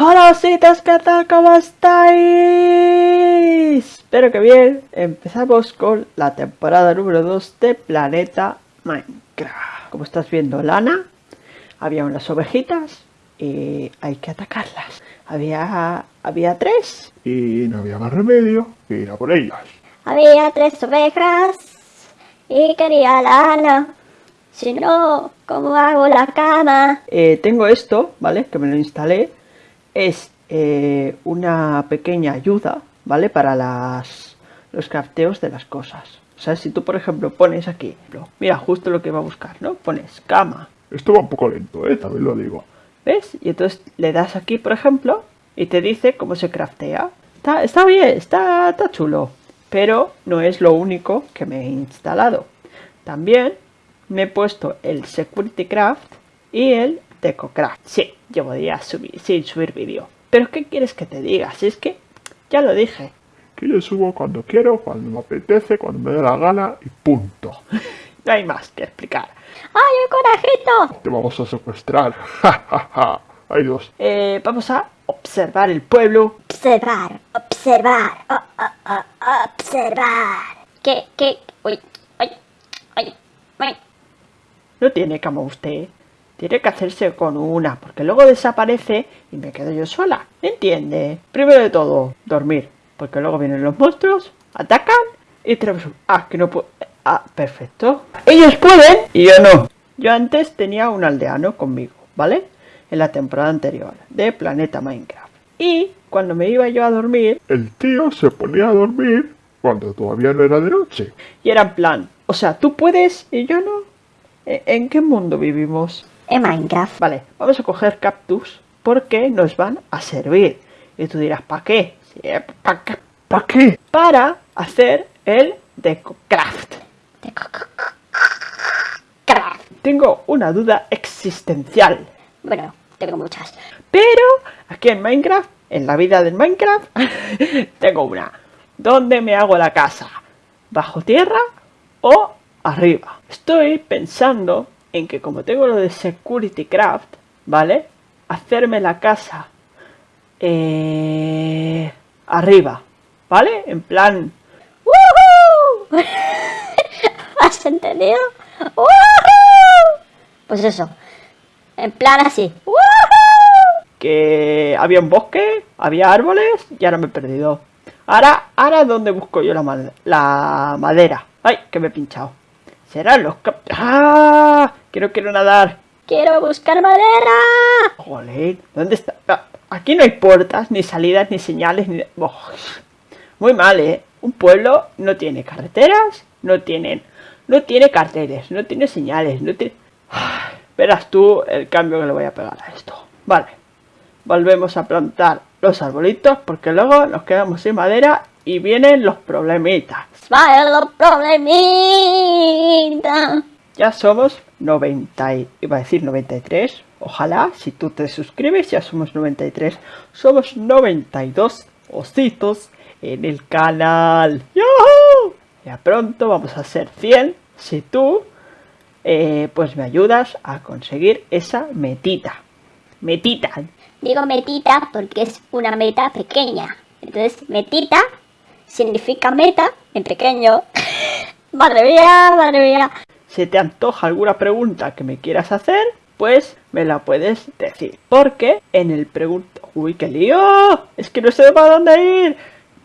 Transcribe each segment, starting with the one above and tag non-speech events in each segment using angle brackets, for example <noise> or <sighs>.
Hola ositos, ¿qué tal? ¿Cómo estáis? Espero que bien. Empezamos con la temporada número 2 de Planeta Minecraft. Como estás viendo, Lana, había unas ovejitas y hay que atacarlas. Había, había tres. Y no había más remedio que ir a por ellas. Había tres ovejas y quería lana. Si no, ¿cómo hago la cama? Eh, tengo esto, ¿vale? Que me lo instalé. Es eh, una pequeña ayuda, ¿vale? Para las, los crafteos de las cosas. O sea, si tú, por ejemplo, pones aquí, mira, justo lo que va a buscar, ¿no? Pones cama, Esto va un poco lento, ¿eh? También lo digo. ¿ves? Y entonces le das aquí, por ejemplo, y te dice cómo se craftea. Está, está bien, está, está chulo, pero no es lo único que me he instalado. También me he puesto el Security Craft y el DecoCraft. Sí, llevo días subir, sin subir vídeo. Pero ¿qué quieres que te diga? Si es que ya lo dije. Que yo subo cuando quiero, cuando me apetece, cuando me dé la gana y punto. <laughs> No hay más que explicar. ¡Ay, un conejito! Te vamos a secuestrar. <laughs> Ja, ja, ja. Hay dos. Eh, vamos a observar el pueblo. Observar, observar, oh, oh, oh, observar. ¿Qué, qué? Uy, ay, ay, ay. No tiene cama usted. Tiene que hacerse con una, porque luego desaparece y me quedo yo sola. ¿Entiende? Primero de todo, dormir. Porque luego vienen los monstruos, atacan y tenemos un... Ah, que no puedo... Ah, perfecto. Ellos pueden y yo no. Yo antes tenía un aldeano conmigo, ¿vale? En la temporada anterior de Planeta Minecraft. Y cuando me iba yo a dormir, El tío se ponía a dormir cuando todavía no era de noche. y era en plan, o sea, tú puedes y yo no. ¿E- ¿En qué mundo vivimos? En Minecraft. Vale, vamos a coger cactus porque nos van a servir. Y tú dirás, ¿para qué? Sí, ¿para qué? ¿Para qué? Para hacer el DecoCraft. Craft. Tengo una duda existencial. Bueno, tengo muchas. Pero aquí en Minecraft, en la vida del Minecraft, <laughs> tengo una. ¿Dónde me hago la casa? ¿Bajo tierra o arriba? Estoy pensando en que como tengo lo de Security Craft, ¿vale? Hacerme la casa eh, arriba, ¿vale? En plan, ¡Woohoo! <laughs> ¿Has entendido? ¡Woohoo! Pues eso. En plan así. ¡Woohoo! que había un bosque, había árboles y ahora me he perdido. Ahora, ahora ¿dónde busco yo la madera? ¡Ay, que me he pinchado! Serán los cap... ¡Ah! Que no quiero nadar. Quiero buscar madera. Joder, ¿dónde está? Ah, Aquí no hay puertas, ni salidas, ni señales, ni... Oh, muy mal, ¿eh? Un pueblo no tiene carreteras, no tienen... No tiene carteles, no tiene señales, no tiene... Ay, Verás tú el cambio que le voy a pegar a esto. Vale. Volvemos a plantar los arbolitos porque luego nos quedamos sin madera y vienen los problemitas. Smile problemita. Ya somos 90, y- iba a decir 93. Ojalá, si tú te suscribes, ya somos 93. Somos 92 ositos en el canal. ¡Yahoo! Ya pronto vamos a ser 100 si tú eh, pues me ayudas a conseguir esa metita. Metita. Digo metita porque es una meta pequeña. Entonces, metita significa meta en pequeño. <laughs> madre mía, madre mía. Si te antoja alguna pregunta que me quieras hacer, pues me la puedes decir. Porque en el pregunta... ¡Uy, qué lío! Es que no sé para dónde ir.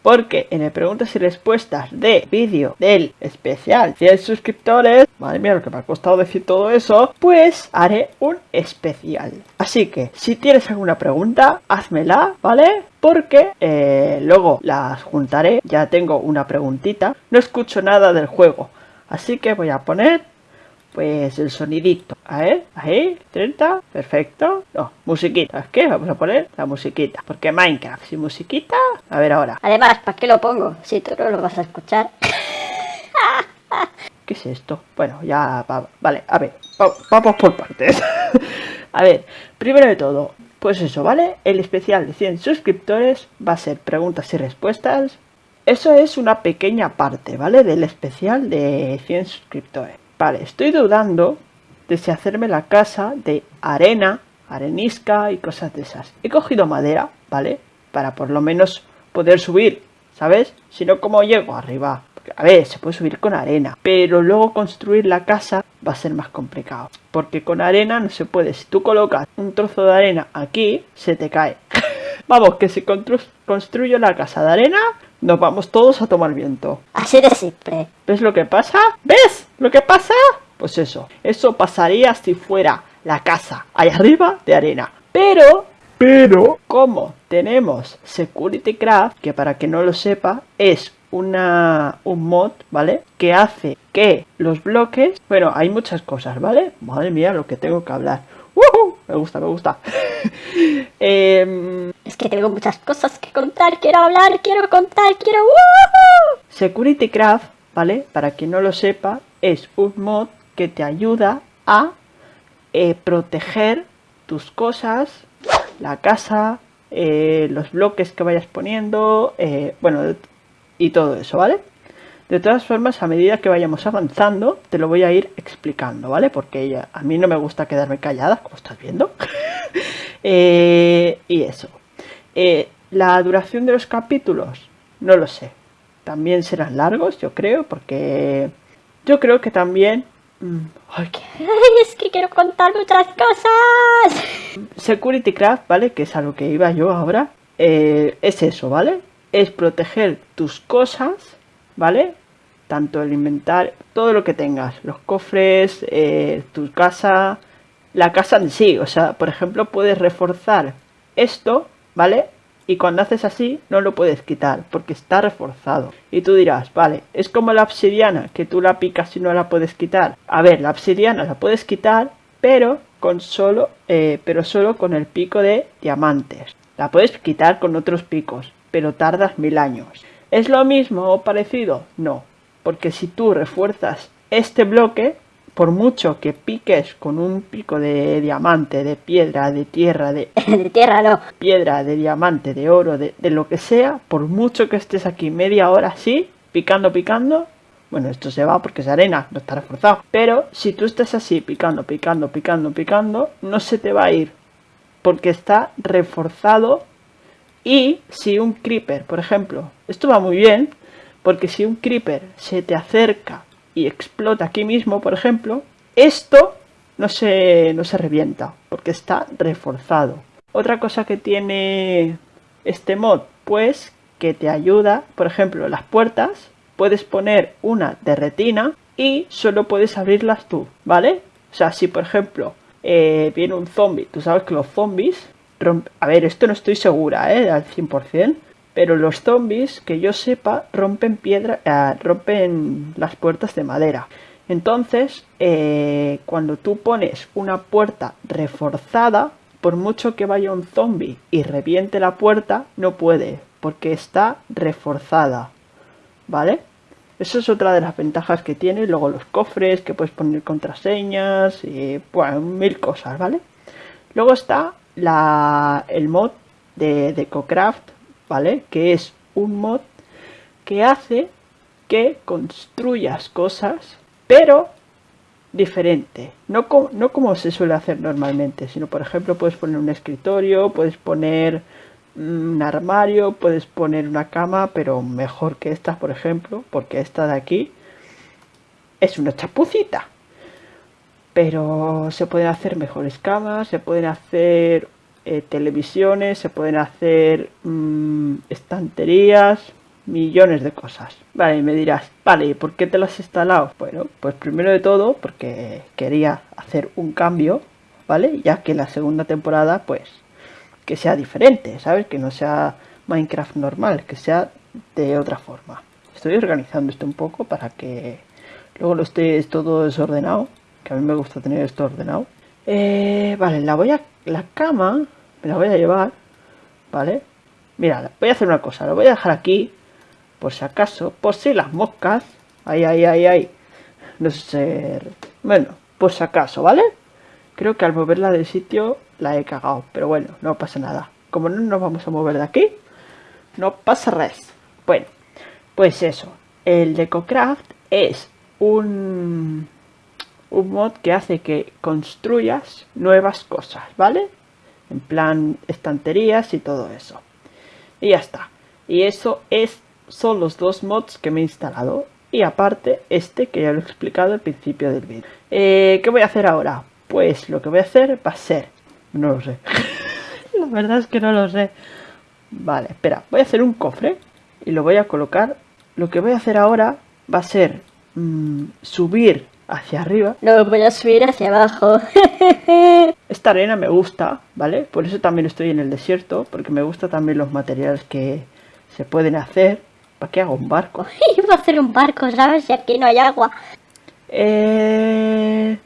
Porque en el preguntas y respuestas de vídeo del especial 100 suscriptores, madre mía lo que me ha costado decir todo eso, pues haré un especial. Así que si tienes alguna pregunta, házmela, ¿vale? Porque eh, luego las juntaré, ya tengo una preguntita, no escucho nada del juego, así que voy a poner pues el sonidito. A ver, ahí, 30, perfecto. No, musiquita. ¿Es qué? Vamos a poner la musiquita. Porque Minecraft sin musiquita. A ver ahora. Además, ¿para qué lo pongo? Si tú no lo vas a escuchar. <laughs> ¿Qué es esto? Bueno, ya va- vale, a ver, va- vamos por partes. <laughs> a ver, primero de todo, pues eso, ¿vale? El especial de 100 suscriptores va a ser preguntas y respuestas. Eso es una pequeña parte, ¿vale? Del especial de 100 suscriptores. Vale, estoy dudando de si hacerme la casa de arena arenisca y cosas de esas. He cogido madera, ¿vale? Para por lo menos poder subir, ¿sabes? Si no, ¿cómo llego arriba? a ver, se puede subir con arena, pero luego construir la casa va a ser más complicado. Porque con arena no se puede. Si tú colocas un trozo de arena aquí, se te cae. <laughs> Vamos, que si construyo la casa de arena, nos vamos todos a tomar viento. Así de simple. ¿Ves lo que pasa? ¿Ves lo que pasa? Pues eso, eso pasaría si fuera la casa ahí arriba de arena. Pero, Pero, como tenemos Security Craft, que para que no lo sepa, es una, un mod, ¿vale? Que hace que los bloques... Bueno, hay muchas cosas, ¿vale? Madre mía, lo que tengo que hablar. ¡Woohoo! Me gusta, me gusta. <laughs> Em, Es que tengo muchas cosas que contar, quiero hablar, quiero contar, quiero... ¡Woohoo! Security Craft, ¿vale? Para quien no lo sepa, es un mod que te ayuda a eh, proteger tus cosas, la casa, eh, los bloques que vayas poniendo, eh, bueno, y todo eso, ¿vale? De todas formas, a medida que vayamos avanzando, te lo voy a ir explicando, ¿vale? Porque a mí no me gusta quedarme callada, como estás viendo. <laughs> Y eso. La duración de los capítulos, no lo sé. También serán largos, yo creo, porque yo creo que también... mm, ay, qué- Ay, es que quiero contar muchas cosas. Security Craft, ¿vale? Que es a lo que iba yo ahora. eh, es eso, ¿vale? Es proteger tus cosas, ¿vale? Tanto el inventario, todo lo que tengas, los cofres, eh, tu casa, la casa en sí. O sea, por ejemplo, puedes reforzar esto, ¿vale? Y cuando haces así, no lo puedes quitar, porque está reforzado. Y tú dirás, vale, es como la obsidiana, que tú la picas y no la puedes quitar. A ver, la obsidiana la puedes quitar, pero con solo, eh, pero solo con el pico de diamantes. La puedes quitar con otros picos, pero tardas mil años. ¿Es lo mismo o parecido? No, porque si tú refuerzas este bloque, por mucho que piques con un pico de diamante, de piedra, de tierra, de <laughs> De tierra no. piedra, de diamante, de oro, de, de lo que sea, por mucho que estés aquí media hora así, picando, picando, bueno, esto se va porque es arena, no está reforzado. Pero si tú estás así, picando, picando, picando, picando, no se te va a ir, porque está reforzado. Y si un creeper, por ejemplo, esto va muy bien, porque si un creeper se te acerca y explota aquí mismo, por ejemplo, esto no se, no se revienta, porque está reforzado. Otra cosa que tiene este mod, pues que te ayuda, por ejemplo, las puertas, puedes poner una de retina y solo puedes abrirlas tú, ¿vale? O sea, si por ejemplo eh, viene un zombie, tú sabes que los zombies, a ver, esto no estoy segura, ¿eh? Al 100%, pero los zombies, que yo sepa, rompen piedra, eh, rompen las puertas de madera. Entonces, eh, cuando tú pones una puerta reforzada, por mucho que vaya un zombie y reviente la puerta, no puede, porque está reforzada. ¿Vale? Eso es otra de las ventajas que tiene. Luego los cofres, que puedes poner contraseñas y mil cosas, ¿vale? Luego está la, el mod de, de Cocraft, ¿vale? Que es un mod que hace que construyas cosas, pero diferente. No, no como se suele hacer normalmente, sino por ejemplo puedes poner un escritorio, puedes poner un armario, puedes poner una cama, pero mejor que esta, por ejemplo, porque esta de aquí es una chapucita. Pero se pueden hacer mejores camas, se pueden hacer eh, televisiones, se pueden hacer mm, estanterías, millones de cosas. Vale, y me dirás, vale, ¿y por qué te las has instalado? Bueno, pues primero de todo porque quería hacer un cambio, ¿vale? Ya que la segunda temporada, pues, que sea diferente, ¿sabes? Que no sea Minecraft normal, que sea de otra forma. Estoy organizando esto un poco para que luego lo esté todo desordenado, que a mí me gusta tener esto ordenado. Eh, vale, la voy a... la cama me la voy a llevar, ¿vale? Mira, voy a hacer una cosa, lo voy a dejar aquí, por si acaso, por si las moscas, ahí, ahí, ahí, ahí, no sé, bueno, por si acaso, ¿vale? Creo que al moverla del sitio la he cagado, pero bueno, no pasa nada. Como no nos vamos a mover de aquí, no pasa res. Bueno, pues eso, el DecoCraft es un, un mod que hace que construyas nuevas cosas, ¿vale? En plan estanterías y todo eso. Y ya está. Y eso es, son los dos mods que me he instalado. Y aparte, este que ya lo he explicado al principio del vídeo. Eh, ¿Qué voy a hacer ahora? Pues lo que voy a hacer va a ser... No lo sé. <laughs> La verdad es que no lo sé. Vale, espera. Voy a hacer un cofre. Y lo voy a colocar. Lo que voy a hacer ahora va a ser... mm, subir hacia arriba. No, voy a subir hacia abajo. <laughs> Esta arena me gusta, ¿vale? Por eso también estoy en el desierto. Porque me gustan también los materiales que se pueden hacer. ¿Para qué hago un barco? <laughs> Iba a hacer un barco, ¿sabes? Si aquí no hay agua. Eh,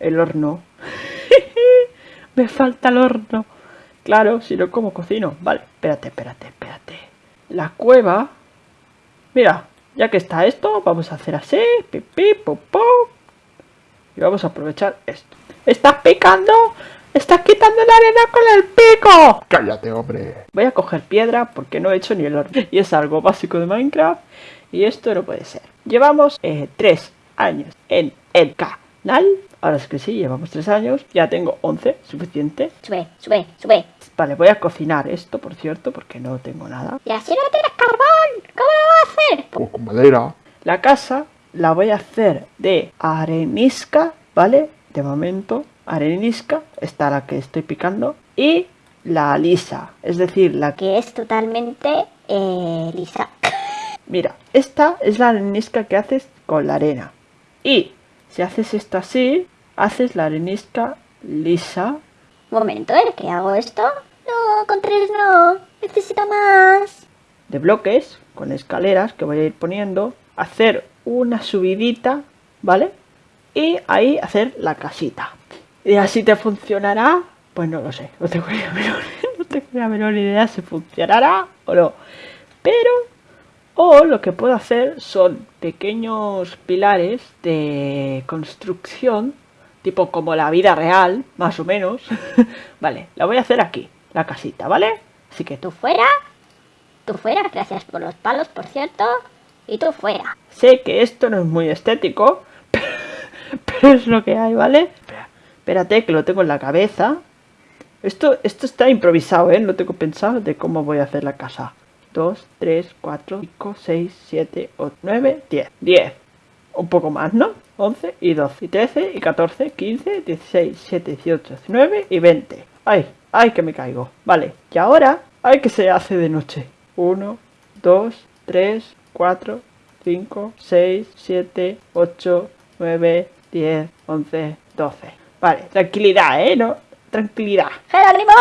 el horno. <laughs> Me falta el horno. Claro, si no, ¿cómo cocino? Vale, espérate, espérate, espérate. La cueva. Mira, ya que está esto, vamos a hacer así. Popó. Y vamos a aprovechar esto. ¡Estás picando! ¡Estás quitando la arena con el pico! Cállate, hombre. Voy a coger piedra porque no he hecho ni el horno. Y es algo básico de Minecraft. Y esto no puede ser. Llevamos eh, tres años en el canal. Ahora es que sí, llevamos tres años. Ya tengo 11, suficiente. Sube, sube, sube. Vale, voy a cocinar esto, por cierto, porque no tengo nada. Y así no tienes carbón. ¿Cómo lo vas a hacer? Pues con madera. La casa la voy a hacer de arenisca, ¿vale? De momento, arenisca, esta la que estoy picando. Y la lisa, es decir, la que... Que es totalmente eh, lisa. <laughs> Mira, esta es la arenisca que haces con la arena. Y si haces esto así, haces la arenisca lisa. Un momento, ¿eh? ¿Qué hago esto? No, con tres no. Necesito más. de bloques con escaleras que voy a ir poniendo, hacer una subidita, ¿vale? Y ahí hacer la casita. Y así te funcionará, pues no lo sé, no tengo la menor, <laughs> la menor idea si funcionará o no. Pero, o lo que puedo hacer son pequeños pilares de construcción, tipo como la vida real, más o menos. <laughs> vale, la voy a hacer aquí, la casita, ¿vale? Así que Tú fuera. Tú fuera. Gracias por los palos, por cierto. Y tú fuera. Sé que esto no es muy estético, <laughs> pero es lo que hay, ¿vale? Espérate, que lo tengo en la cabeza. Esto, esto está improvisado, ¿eh? No tengo pensado de cómo voy a hacer la casa. 2, 3, 4, 5, 6, 7, 8, 9, 10. 10. Un poco más, ¿no? 11 y 12 y 13 y 14, 15, 16, 17, 18, 19 y 20. ¡Ay! ¡Ay, que me caigo! Vale, y ahora, ¡ay, que se hace de noche! 1, 2, 3, 4, 5, 6, 7, 8, 9, 10, 11, 12. Vale, tranquilidad, ¿eh? No, tranquilidad. ¡Jerónimo!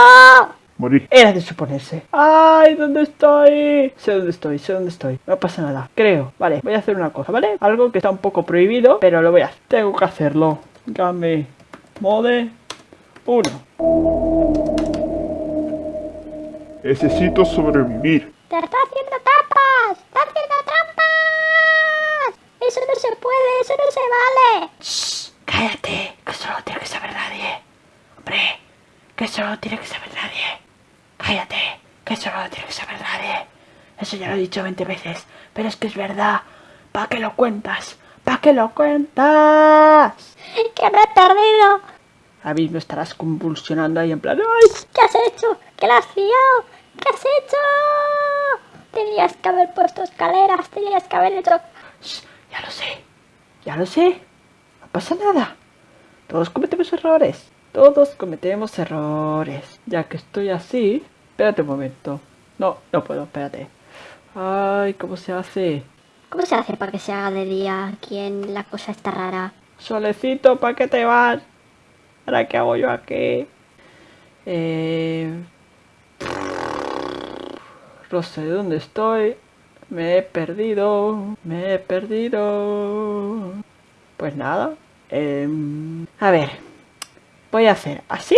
Morir. Era de suponerse. ¡Ay! ¿Dónde estoy? Sé dónde estoy, sé dónde estoy. No pasa nada, creo. Vale, voy a hacer una cosa, ¿vale? Algo que está un poco prohibido, pero lo voy a hacer. Tengo que hacerlo. Game mode 1. Necesito sobrevivir. ¡Te está haciendo trampas! ¡Está haciendo! Eso no se puede, eso no se vale. Cállate, que eso no tiene que saber nadie. Hombre, que eso no tiene que saber nadie. Cállate, que eso no tiene que saber nadie. Eso ya lo he dicho 20 veces, pero es que es verdad. ¿Para qué lo cuentas? ¿Para qué lo cuentas? ¡Que me he perdido! Ahora mismo estarás convulsionando ahí en plan, ¡ay! ¿Qué has hecho? ¿Qué la has liado? ¿Qué has hecho? Tenías que haber puesto escaleras, tenías que haber hecho... Ya lo sé, ya lo sé. No pasa nada. Todos cometemos errores. Todos cometemos errores. Ya que estoy así... Espérate un momento. No, no puedo, espérate. Ay, ¿cómo se hace? ¿Cómo se hace para que se haga de día aquí en la cosa esta rara? Solecito, ¿para qué te vas? ¿Ahora qué hago yo aquí? Eh... No sé dónde estoy. Me he perdido. Me he perdido. Pues nada. em, a ver. Voy a hacer así.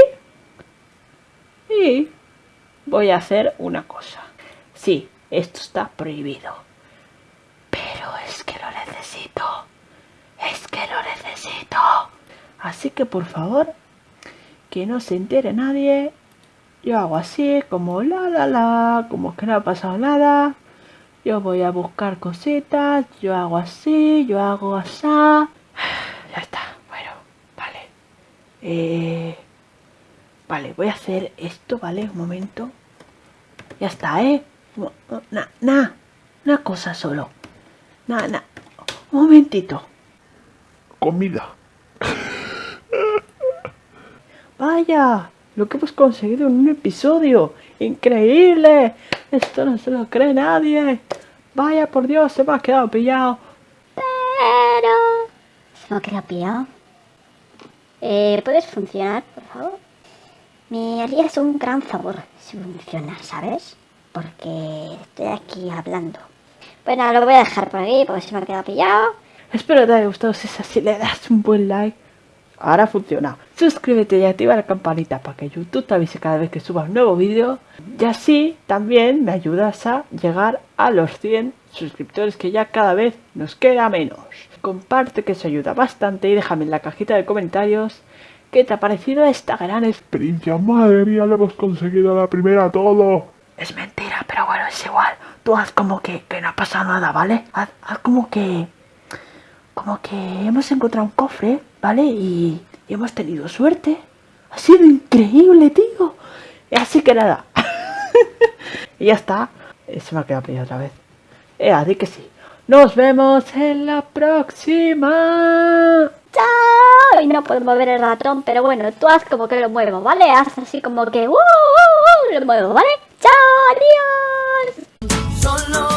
Y voy a hacer una cosa. Sí, esto está prohibido. Pero es que lo necesito. Es que lo necesito. Así que por favor, que no se entere nadie. Yo hago así, como la la la, como que no ha pasado nada. Yo voy a buscar cositas, yo hago así, yo hago así. <sighs> Ya está, bueno, Eh, vale, voy a hacer esto, ¿vale? Un momento. Ya está, ¿eh? Nah, una cosa solo. Nah, nah. Un momentito. Comida. Vaya, lo que hemos conseguido en un episodio. Increíble. Esto no se lo cree nadie. Vaya, por Dios, se me ha quedado pillado. Pero... Se me ha quedado pillado. Eh, ¿Puedes funcionar, por favor? Me harías un gran favor si funcionas, ¿sabes? Porque estoy aquí hablando. Bueno, lo voy a dejar por aquí porque se me ha quedado pillado. Espero que te haya gustado. Si es así, le das un buen like. Ahora funciona. Suscríbete y activa la campanita para que YouTube te avise cada vez que suba un nuevo vídeo. Y así también me ayudas a llegar a los 100 suscriptores que ya cada vez nos queda menos. Comparte que eso ayuda bastante y déjame en la cajita de comentarios qué te ha parecido esta gran experiencia. Madre mía, lo hemos conseguido la primera todo. Es mentira, pero bueno, es igual. Tú haz como que, que no ha pasado nada, ¿vale? Haz, haz como que... Como que hemos encontrado un cofre, ¿vale? Y, y hemos tenido suerte. Ha sido increíble, tío. Así que nada. <laughs> y ya está. Se me ha quedado pillado otra vez. Eh, así que sí. Nos vemos en la próxima. ¡Chao! Y no puedo mover el ratón, pero bueno, tú haz como que lo muevo, ¿vale? Haz así como que... ¡Uh, uh, uh! Lo muevo, ¿vale? ¡Chao! ¡Adiós! Solo